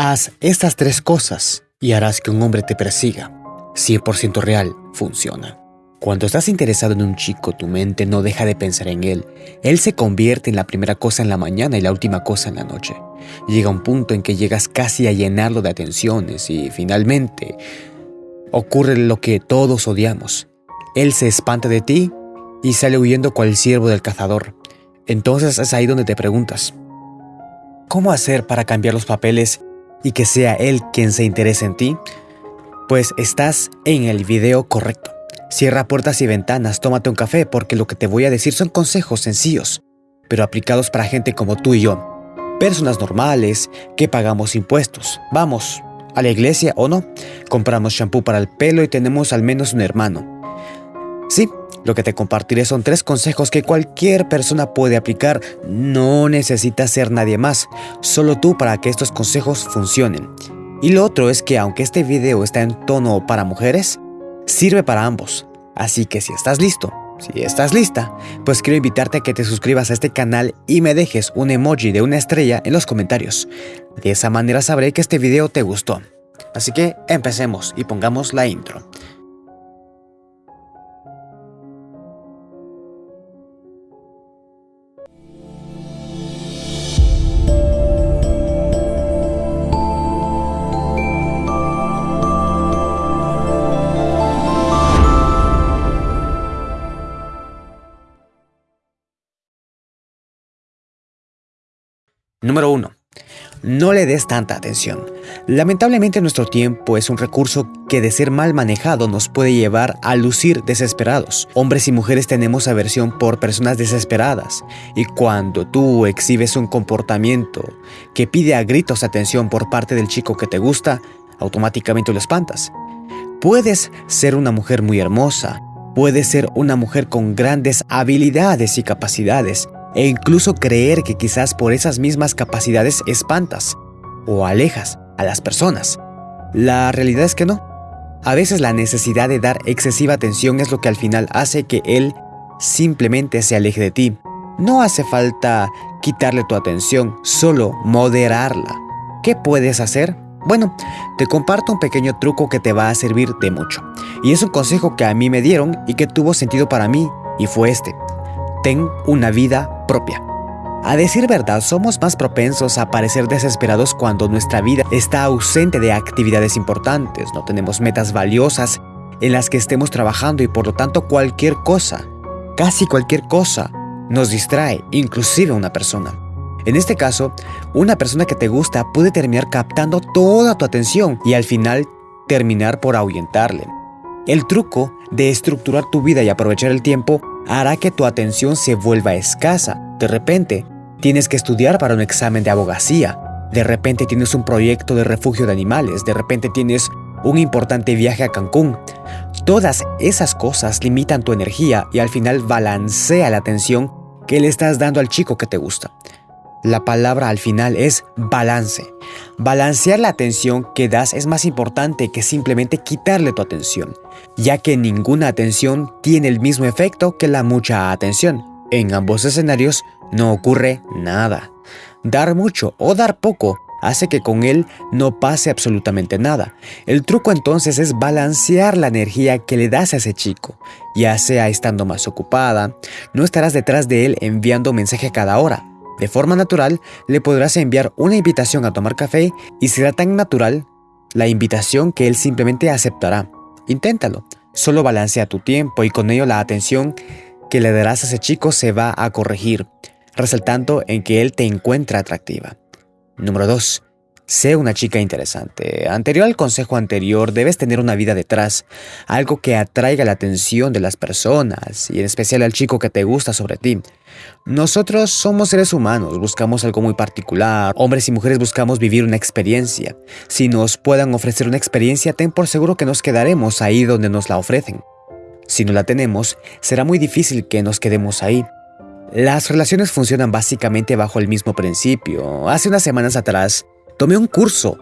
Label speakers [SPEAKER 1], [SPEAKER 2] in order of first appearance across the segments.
[SPEAKER 1] Haz estas tres cosas y harás que un hombre te persiga. 100% real, funciona. Cuando estás interesado en un chico, tu mente no deja de pensar en él. Él se convierte en la primera cosa en la mañana y la última cosa en la noche. Llega un punto en que llegas casi a llenarlo de atenciones y finalmente ocurre lo que todos odiamos. Él se espanta de ti y sale huyendo cual siervo del cazador. Entonces es ahí donde te preguntas, ¿cómo hacer para cambiar los papeles y que sea él quien se interese en ti? Pues estás en el video correcto. Cierra puertas y ventanas, tómate un café porque lo que te voy a decir son consejos sencillos, pero aplicados para gente como tú y yo. Personas normales que pagamos impuestos. Vamos, a la iglesia o no. Compramos shampoo para el pelo y tenemos al menos un hermano. Sí, lo que te compartiré son tres consejos que cualquier persona puede aplicar. No necesitas ser nadie más, solo tú para que estos consejos funcionen. Y lo otro es que aunque este video está en tono para mujeres, sirve para ambos. Así que si estás listo, si estás lista, pues quiero invitarte a que te suscribas a este canal y me dejes un emoji de una estrella en los comentarios. De esa manera sabré que este video te gustó. Así que empecemos y pongamos la intro. Número 1. No le des tanta atención. Lamentablemente nuestro tiempo es un recurso que de ser mal manejado nos puede llevar a lucir desesperados. Hombres y mujeres tenemos aversión por personas desesperadas y cuando tú exhibes un comportamiento que pide a gritos atención por parte del chico que te gusta, automáticamente lo espantas. Puedes ser una mujer muy hermosa, puedes ser una mujer con grandes habilidades y capacidades, e incluso creer que quizás por esas mismas capacidades espantas o alejas a las personas. La realidad es que no. A veces la necesidad de dar excesiva atención es lo que al final hace que él simplemente se aleje de ti. No hace falta quitarle tu atención, solo moderarla. ¿Qué puedes hacer? Bueno, te comparto un pequeño truco que te va a servir de mucho. Y es un consejo que a mí me dieron y que tuvo sentido para mí, y fue este ten una vida propia. A decir verdad, somos más propensos a parecer desesperados cuando nuestra vida está ausente de actividades importantes, no tenemos metas valiosas en las que estemos trabajando y por lo tanto cualquier cosa, casi cualquier cosa, nos distrae, inclusive una persona. En este caso, una persona que te gusta puede terminar captando toda tu atención y al final terminar por ahuyentarle. El truco de estructurar tu vida y aprovechar el tiempo hará que tu atención se vuelva escasa. De repente, tienes que estudiar para un examen de abogacía. De repente tienes un proyecto de refugio de animales. De repente tienes un importante viaje a Cancún. Todas esas cosas limitan tu energía y al final balancea la atención que le estás dando al chico que te gusta. La palabra al final es balance. Balancear la atención que das es más importante que simplemente quitarle tu atención, ya que ninguna atención tiene el mismo efecto que la mucha atención. En ambos escenarios no ocurre nada. Dar mucho o dar poco hace que con él no pase absolutamente nada. El truco entonces es balancear la energía que le das a ese chico, ya sea estando más ocupada, no estarás detrás de él enviando mensaje cada hora, de forma natural, le podrás enviar una invitación a tomar café y será tan natural la invitación que él simplemente aceptará. Inténtalo. Solo balancea tu tiempo y con ello la atención que le darás a ese chico se va a corregir, resaltando en que él te encuentra atractiva. Número 2. Sé una chica interesante. Anterior al consejo anterior, debes tener una vida detrás, algo que atraiga la atención de las personas y en especial al chico que te gusta sobre ti. Nosotros somos seres humanos, buscamos algo muy particular, hombres y mujeres buscamos vivir una experiencia. Si nos puedan ofrecer una experiencia, ten por seguro que nos quedaremos ahí donde nos la ofrecen. Si no la tenemos, será muy difícil que nos quedemos ahí. Las relaciones funcionan básicamente bajo el mismo principio. Hace unas semanas atrás, Tomé un curso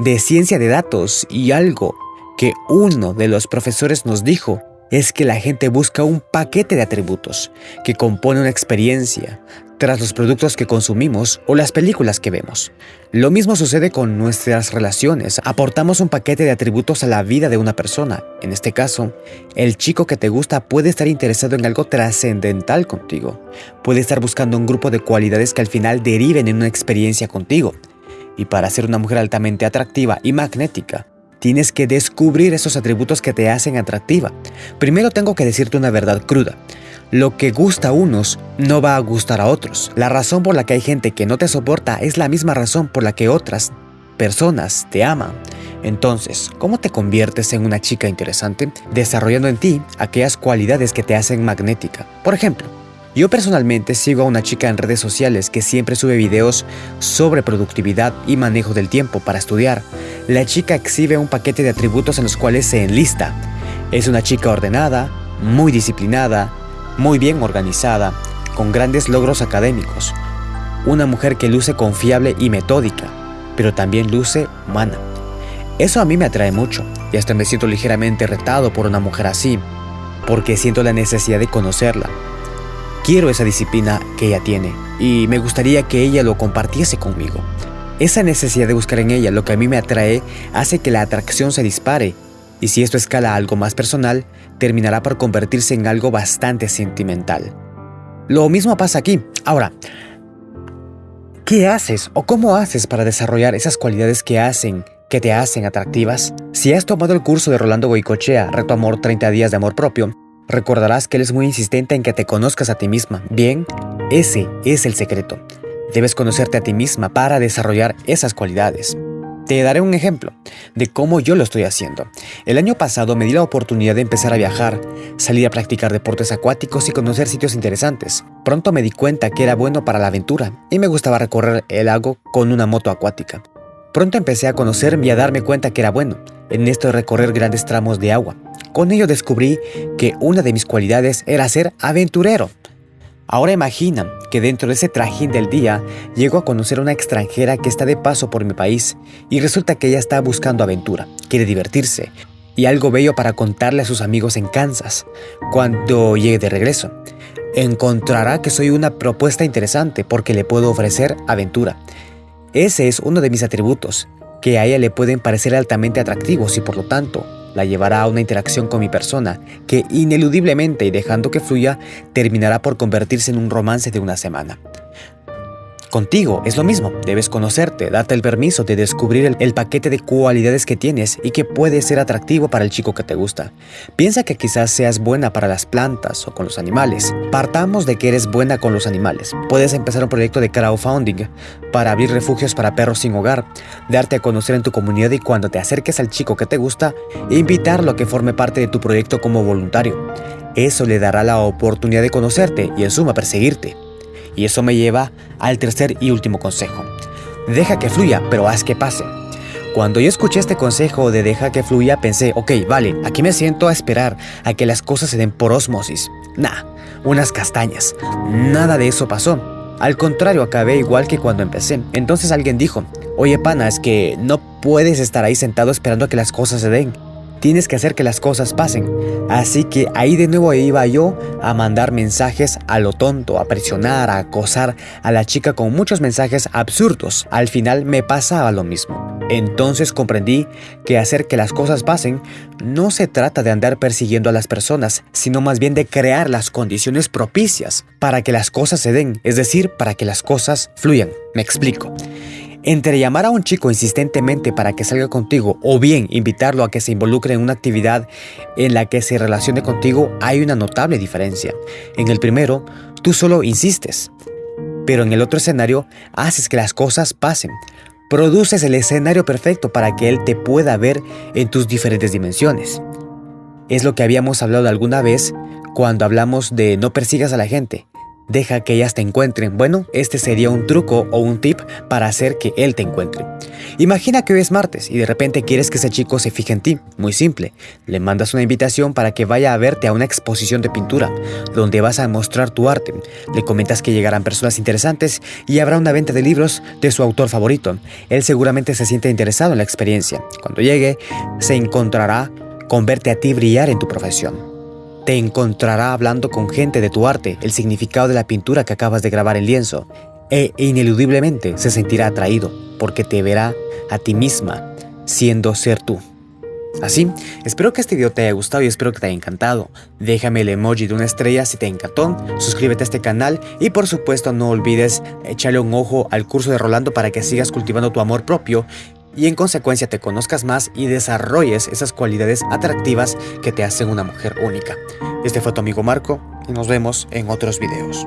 [SPEAKER 1] de ciencia de datos y algo que uno de los profesores nos dijo es que la gente busca un paquete de atributos que compone una experiencia. tras los productos que consumimos o las películas que vemos. Lo mismo sucede con nuestras relaciones. Aportamos un paquete de atributos a la vida de una persona. En este caso, el chico que te gusta puede estar interesado en algo trascendental contigo. Puede estar buscando un grupo de cualidades que al final deriven en una experiencia contigo. Y para ser una mujer altamente atractiva y magnética, tienes que descubrir esos atributos que te hacen atractiva. Primero tengo que decirte una verdad cruda. Lo que gusta a unos no va a gustar a otros. La razón por la que hay gente que no te soporta es la misma razón por la que otras personas te aman. Entonces, ¿cómo te conviertes en una chica interesante? Desarrollando en ti aquellas cualidades que te hacen magnética. Por ejemplo, yo personalmente sigo a una chica en redes sociales que siempre sube videos sobre productividad y manejo del tiempo para estudiar. La chica exhibe un paquete de atributos en los cuales se enlista. Es una chica ordenada, muy disciplinada, muy bien organizada, con grandes logros académicos. Una mujer que luce confiable y metódica, pero también luce humana. Eso a mí me atrae mucho y hasta me siento ligeramente retado por una mujer así, porque siento la necesidad de conocerla. Quiero esa disciplina que ella tiene y me gustaría que ella lo compartiese conmigo. Esa necesidad de buscar en ella lo que a mí me atrae hace que la atracción se dispare y si esto escala a algo más personal, terminará por convertirse en algo bastante sentimental. Lo mismo pasa aquí. Ahora, ¿qué haces o cómo haces para desarrollar esas cualidades que hacen que te hacen atractivas? Si has tomado el curso de Rolando Goicochea, Reto Amor 30 días de amor propio, recordarás que él es muy insistente en que te conozcas a ti misma. Bien, ese es el secreto. Debes conocerte a ti misma para desarrollar esas cualidades. Te daré un ejemplo de cómo yo lo estoy haciendo. El año pasado me di la oportunidad de empezar a viajar, salir a practicar deportes acuáticos y conocer sitios interesantes. Pronto me di cuenta que era bueno para la aventura y me gustaba recorrer el lago con una moto acuática. Pronto empecé a conocerme y a darme cuenta que era bueno en esto de recorrer grandes tramos de agua. Con ello descubrí que una de mis cualidades era ser aventurero. Ahora imagina que dentro de ese trajín del día llego a conocer a una extranjera que está de paso por mi país y resulta que ella está buscando aventura, quiere divertirse y algo bello para contarle a sus amigos en Kansas cuando llegue de regreso. Encontrará que soy una propuesta interesante porque le puedo ofrecer aventura. Ese es uno de mis atributos, que a ella le pueden parecer altamente atractivos y por lo tanto la llevará a una interacción con mi persona que ineludiblemente y dejando que fluya terminará por convertirse en un romance de una semana. Contigo es lo mismo, debes conocerte, darte el permiso de descubrir el, paquete de cualidades que tienes y que puede ser atractivo para el chico que te gusta. Piensa que quizás seas buena para las plantas o con los animales. Partamos de que eres buena con los animales. Puedes empezar un proyecto de crowdfunding para abrir refugios para perros sin hogar, darte a conocer en tu comunidad y cuando te acerques al chico que te gusta, invitarlo a que forme parte de tu proyecto como voluntario. Eso le dará la oportunidad de conocerte y en suma perseguirte. Y eso me lleva al tercer y último consejo. Deja que fluya, pero haz que pase. Cuando yo escuché este consejo de deja que fluya, pensé, ok, vale, aquí me siento a esperar a que las cosas se den por osmosis. Nah, unas castañas. Nada de eso pasó. Al contrario, acabé igual que cuando empecé. Entonces alguien dijo, oye pana, es que no puedes estar ahí sentado esperando a que las cosas se den. Tienes que hacer que las cosas pasen. Así que ahí de nuevo iba yo a mandar mensajes a lo tonto, a presionar, a acosar a la chica con muchos mensajes absurdos. Al final me pasaba lo mismo. Entonces comprendí que hacer que las cosas pasen no se trata de andar persiguiendo a las personas, sino más bien de crear las condiciones propicias para que las cosas se den, es decir, para que las cosas fluyan. Me explico. Entre llamar a un chico insistentemente para que salga contigo o bien invitarlo a que se involucre en una actividad en la que se relacione contigo hay una notable diferencia. En el primero, tú solo insistes, pero en el otro escenario haces que las cosas pasen. Produces el escenario perfecto para que él te pueda ver en tus diferentes dimensiones. Es lo que habíamos hablado alguna vez cuando hablamos de no persigas a la gente, Deja que ellas te encuentren. Bueno, este sería un truco o un tip para hacer que él te encuentre. Imagina que hoy es martes y de repente quieres que ese chico se fije en ti. Muy simple. Le mandas una invitación para que vaya a verte a una exposición de pintura, donde vas a mostrar tu arte. Le comentas que llegarán personas interesantes y habrá una venta de libros de su autor favorito. Él seguramente se siente interesado en la experiencia. Cuando llegue, se encontrará con verte a ti brillar en tu profesión. Te encontrará hablando con gente de tu arte, el significado de la pintura que acabas de grabar en lienzo, e ineludiblemente se sentirá atraído porque te verá a ti misma siendo ser tú. Así, espero que este video te haya gustado y espero que te haya encantado. Déjame el emoji de una estrella si te encantó, suscríbete a este canal y por supuesto no olvides echarle un ojo al curso de Rolando para que sigas cultivando tu amor propio y en consecuencia te conozcas más y desarrolles esas cualidades atractivas que te hacen una mujer única. Este fue tu amigo Marco y nos vemos en otros videos.